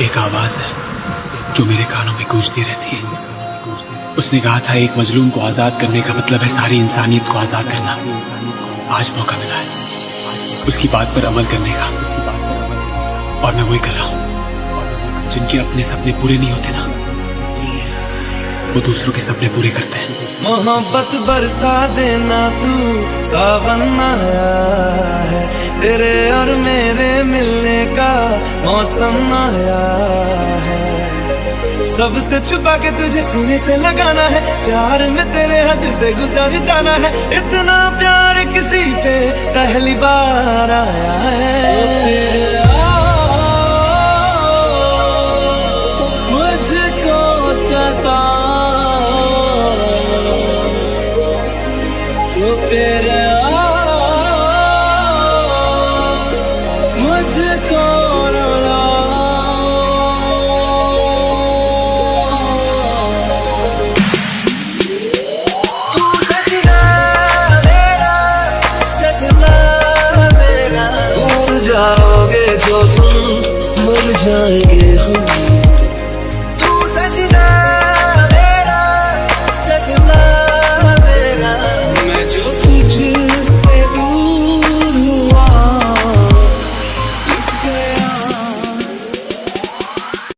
एक आवाज़ है, जो मेरे कानों में गूंजती रहती है। उसने कहा था, एक मजलूम को आज़ाद करने का मतलब है सारी इंसानियत को आज़ाद करना। आज मौका मिला है। उसकी बात पर अमल करने का। और मैं वही कर रहा हूँ, जिनके अपने सपने पूरे नहीं होते ना। वो दूसरों के सपने पूरे करते हैं। मोहब्बत बरसा देना तू, सावन आया है। तेरे और मेरे मिलने का मौसम आया है। सबसे छुपा के तुझे सीने से लगाना है, प्यार में तेरे हद से गुजर जाना है। इतना प्यार किसी पे पहली बार आया है। जाओगे जो तुम मर जाएँगे हम।